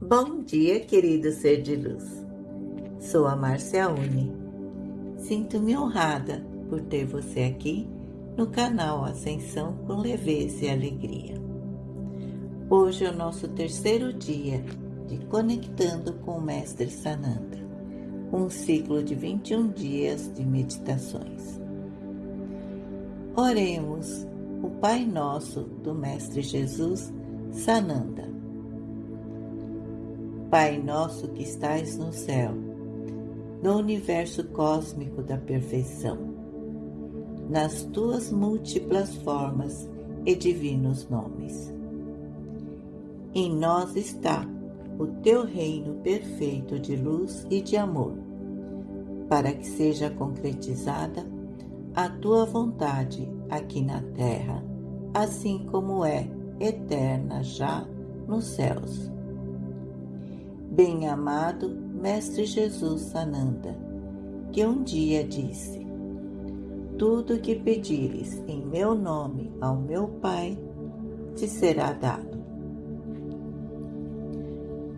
Bom dia, querido ser de luz. Sou a Márcia Uni. Sinto-me honrada por ter você aqui no canal Ascensão com Leveza e Alegria. Hoje é o nosso terceiro dia de Conectando com o Mestre Sananda, um ciclo de 21 dias de meditações. Oremos o Pai Nosso do Mestre Jesus Sananda. Pai nosso que estais no céu, no universo cósmico da perfeição, nas tuas múltiplas formas e divinos nomes. Em nós está o teu reino perfeito de luz e de amor, para que seja concretizada a tua vontade aqui na terra, assim como é eterna já nos céus bem-amado Mestre Jesus Sananda, que um dia disse: Tudo que pedires em meu nome ao meu Pai te será dado.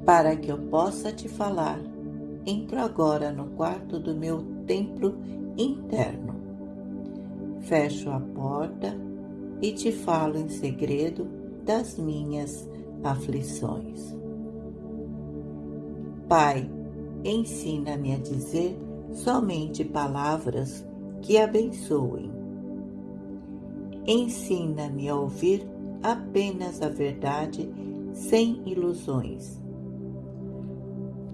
Para que eu possa te falar, entro agora no quarto do meu templo interno. Fecho a porta e te falo em segredo das minhas aflições. Pai, ensina-me a dizer somente palavras que abençoem. Ensina-me a ouvir apenas a verdade sem ilusões.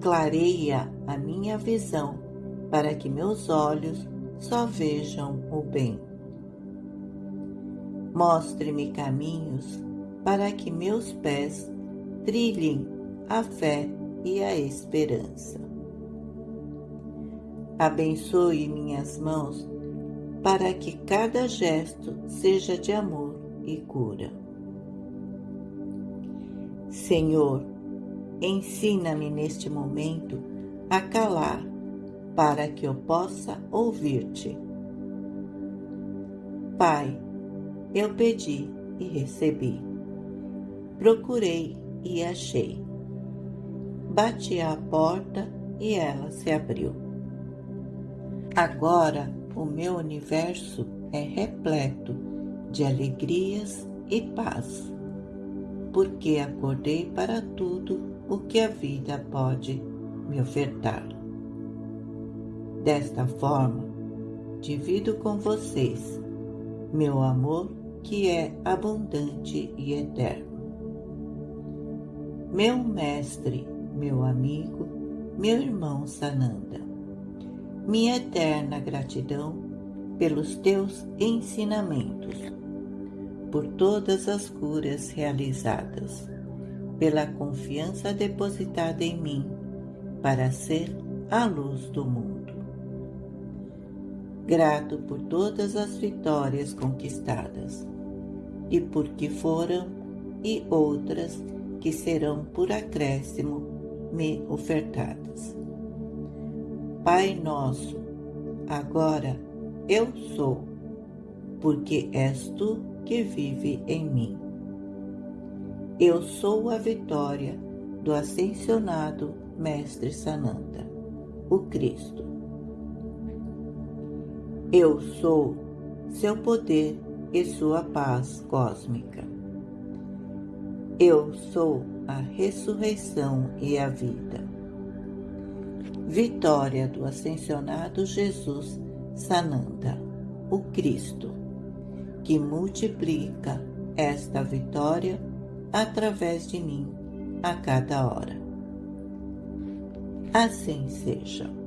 Clareia a minha visão para que meus olhos só vejam o bem. Mostre-me caminhos para que meus pés trilhem a fé e a esperança. Abençoe minhas mãos para que cada gesto seja de amor e cura. Senhor, ensina-me neste momento a calar para que eu possa ouvir-te. Pai, eu pedi e recebi. Procurei e achei bati à porta e ela se abriu. Agora o meu universo é repleto de alegrias e paz, porque acordei para tudo o que a vida pode me ofertar. Desta forma, divido com vocês meu amor que é abundante e eterno. Meu Mestre meu amigo, meu irmão Sananda. Minha eterna gratidão pelos teus ensinamentos, por todas as curas realizadas, pela confiança depositada em mim para ser a luz do mundo. Grato por todas as vitórias conquistadas e por que foram e outras que serão por acréscimo me ofertadas. Pai nosso, agora eu sou, porque és tu que vive em mim. Eu sou a vitória do ascensionado Mestre Sananda, o Cristo. Eu sou seu poder e sua paz cósmica. Eu sou a ressurreição e a vida. Vitória do ascensionado Jesus Sananda, o Cristo, que multiplica esta vitória através de mim a cada hora. Assim seja.